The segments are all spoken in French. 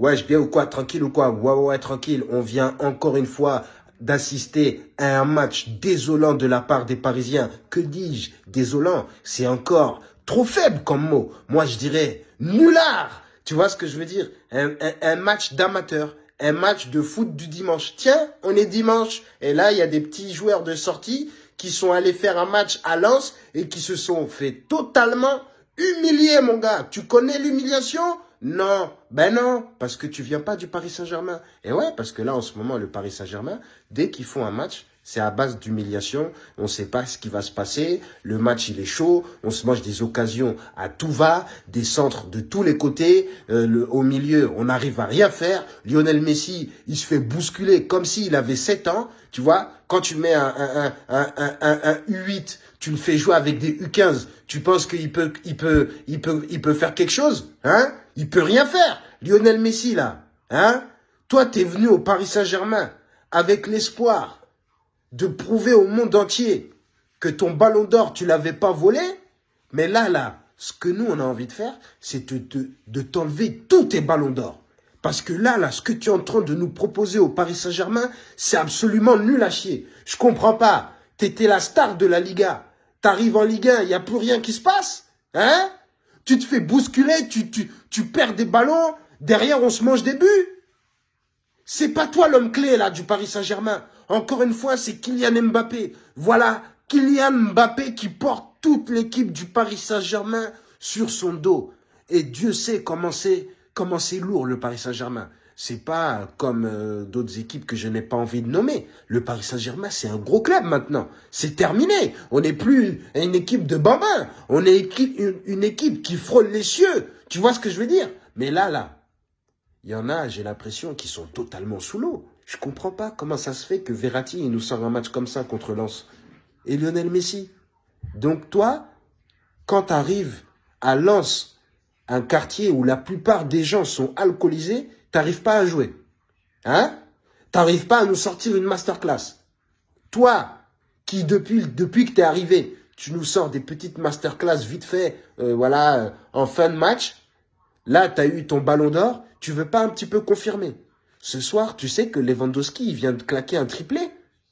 Wesh, bien ou quoi Tranquille ou quoi? Ouais, ouais, tranquille. On vient encore une fois d'assister à un match désolant de la part des Parisiens. Que dis-je? Désolant, c'est encore trop faible comme mot. Moi, je dirais nulard. Tu vois ce que je veux dire? Un, un, match d'amateur, un match de foot du dimanche. Tiens, on est dimanche. Et là, il y a des petits joueurs de sortie qui sont allés faire un match à Lens et qui se sont fait totalement humilier, mon gars. Tu connais l'humiliation? Non, ben non, parce que tu viens pas du Paris Saint-Germain. Et ouais, parce que là, en ce moment, le Paris Saint-Germain, dès qu'ils font un match, c'est à base d'humiliation. On ne sait pas ce qui va se passer. Le match, il est chaud. On se mange des occasions à tout va, des centres de tous les côtés. Euh, le, au milieu, on n'arrive à rien faire. Lionel Messi, il se fait bousculer comme s'il avait 7 ans. Tu vois, quand tu mets un, un, un, un, un U8, tu le fais jouer avec des U15. Tu penses qu'il peut, il peut, il peut, il peut faire quelque chose, hein? Il peut rien faire. Lionel Messi là, hein? Toi, t'es venu au Paris Saint-Germain avec l'espoir de prouver au monde entier que ton ballon d'or, tu l'avais pas volé. Mais là, là, ce que nous, on a envie de faire, c'est de, t'enlever tous tes ballons d'or. Parce que là, là, ce que tu es en train de nous proposer au Paris Saint-Germain, c'est absolument nul à chier. Je comprends pas. Tu étais la star de la Liga. T'arrives en Ligue 1, il n'y a plus rien qui se passe. Hein? Tu te fais bousculer, tu, tu, tu perds des ballons. Derrière, on se mange des buts. C'est pas toi l'homme clé, là, du Paris Saint-Germain. Encore une fois, c'est Kylian Mbappé. Voilà, Kylian Mbappé qui porte toute l'équipe du Paris Saint-Germain sur son dos. Et Dieu sait comment c'est comment c'est lourd le Paris Saint-Germain. C'est pas comme euh, d'autres équipes que je n'ai pas envie de nommer. Le Paris Saint-Germain, c'est un gros club maintenant. C'est terminé. On n'est plus une équipe de bambins. On est une, équipe qui frôle les cieux. Tu vois ce que je veux dire? Mais là, là, il y en a, j'ai l'impression, qui sont totalement sous l'eau. Je comprends pas comment ça se fait que Verratti nous sort un match comme ça contre Lens. Et Lionel Messi? Donc toi, quand tu arrives à Lens, un quartier où la plupart des gens sont alcoolisés, t'arrives pas à jouer. Hein? T'arrives pas à nous sortir une masterclass. Toi, qui depuis, depuis que t'es arrivé, tu nous sors des petites masterclass vite fait, euh, voilà, euh, en fin de match. Là, tu as eu ton ballon d'or, tu veux pas un petit peu confirmer ce soir, tu sais que Lewandowski, il vient de claquer un triplé.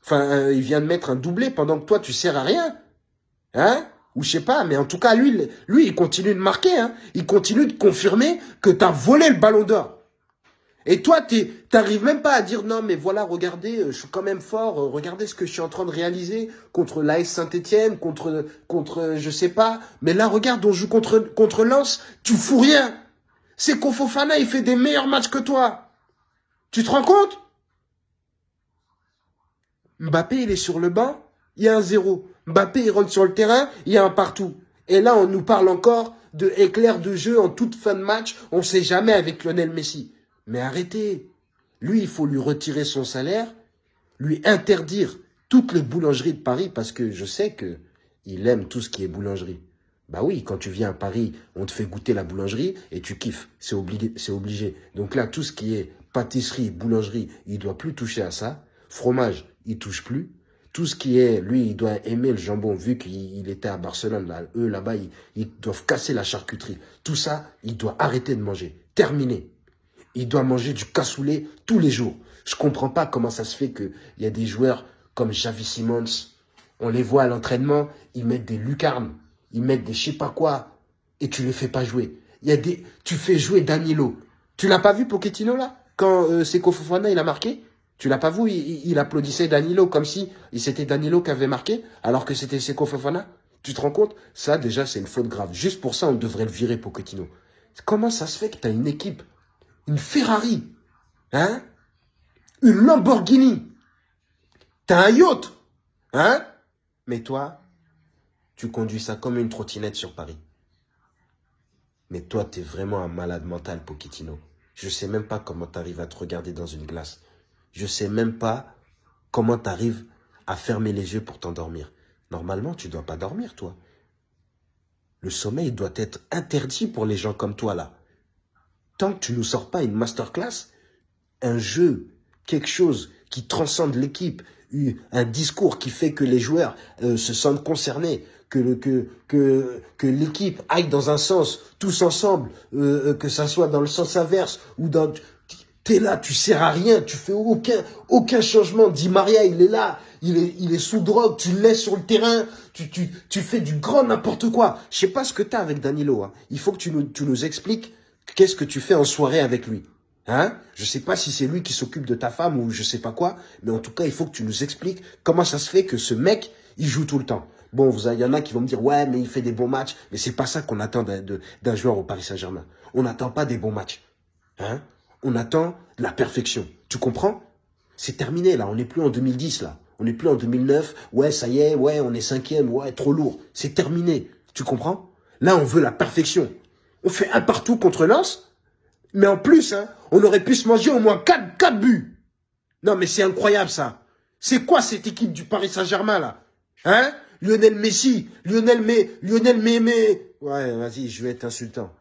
Enfin, euh, il vient de mettre un doublé pendant que toi, tu sers à rien. Hein? Ou je sais pas, mais en tout cas, lui, lui il continue de marquer. Hein il continue de confirmer que tu as volé le ballon d'or. Et toi, tu n'arrives même pas à dire non, mais voilà, regardez, euh, je suis quand même fort, euh, regardez ce que je suis en train de réaliser contre l'AS Saint-Etienne, contre, contre, je sais pas. Mais là, regarde, on joue contre, contre Lens, tu fous rien. C'est Kofofana, il fait des meilleurs matchs que toi. Tu te rends compte? Mbappé, il est sur le banc, il y a un zéro. Mbappé, il rentre sur le terrain, il y a un partout. Et là, on nous parle encore de éclair de jeu en toute fin de match. On sait jamais avec Lionel Messi. Mais arrêtez. Lui, il faut lui retirer son salaire, lui interdire toutes les boulangeries de Paris parce que je sais que il aime tout ce qui est boulangerie. Bah oui, quand tu viens à Paris, on te fait goûter la boulangerie et tu kiffes. C'est obligé, c'est obligé. Donc là, tout ce qui est pâtisserie, boulangerie, il doit plus toucher à ça. Fromage, il touche plus. Tout ce qui est, lui, il doit aimer le jambon, vu qu'il était à Barcelone. Là, eux, là-bas, ils, doivent casser la charcuterie. Tout ça, il doit arrêter de manger. Terminé. Il doit manger du cassoulet tous les jours. Je comprends pas comment ça se fait qu'il y a des joueurs comme Javi Simons. On les voit à l'entraînement, ils mettent des lucarnes, ils mettent des je sais pas quoi, et tu les fais pas jouer. Il y a des, tu fais jouer Danilo. Tu l'as pas vu Pochettino là? Quand euh, Seko Fofana il a marqué, tu l'as pas vu, il, applaudissait Danilo comme si c'était Danilo qui avait marqué, alors que c'était Seko Fofana. Tu te rends compte? Ça, déjà, c'est une faute grave. Juste pour ça, on devrait le virer, Pochettino. Comment ça se fait que tu une équipe, une Ferrari, hein? Une Lamborghini, tu as un yacht, hein? Mais toi, tu conduis ça comme une trottinette sur Paris. Mais toi, tu es vraiment un malade mental, Pochettino. Je sais même pas comment tu arrives à te regarder dans une glace. Je sais même pas comment tu arrives à fermer les yeux pour t'endormir. Normalement, tu dois pas dormir, toi. Le sommeil doit être interdit pour les gens comme toi, là. Tant que tu nous sors pas une masterclass, un jeu, quelque chose qui transcende l'équipe, un discours qui fait que les joueurs euh, se sentent concernés, que l'équipe aille dans un sens tous ensemble, euh, euh, que ça soit dans le sens inverse ou dans T'es là, tu sers à rien, tu fais aucun, aucun changement. Di Maria, il est là, il est, sous drogue, tu le laisses sur le terrain, tu, fais du grand n'importe quoi. Je sais pas ce que t'as avec Danilo. Hein. Il faut que tu nous, tu nous expliques qu'est-ce que tu fais en soirée avec lui. Hein Je sais pas si c'est lui qui s'occupe de ta femme ou je sais pas quoi, mais en tout cas, il faut que tu nous expliques comment ça se fait que ce mec, il joue tout le temps. Bon, il y en a qui vont me dire, ouais, mais il fait des bons matchs. Mais c'est pas ça qu'on attend d'un joueur au Paris Saint-Germain. On n'attend pas des bons matchs. Hein on attend la perfection. Tu comprends? C'est terminé là, on n'est plus en 2010 là. On n'est plus en 2009, ouais, ça y est, ouais, on est cinquième, ouais, trop lourd. C'est terminé, tu comprends? Là, on veut la perfection. On fait un partout contre Lens, mais en plus, hein, on aurait pu se manger au moins 4, 4 buts. Non, mais c'est incroyable ça. C'est quoi cette équipe du Paris Saint-Germain là? Hein? Lionel Messi, Lionel Mé, Lionel Mémé. Ouais, vas-y, je vais être insultant.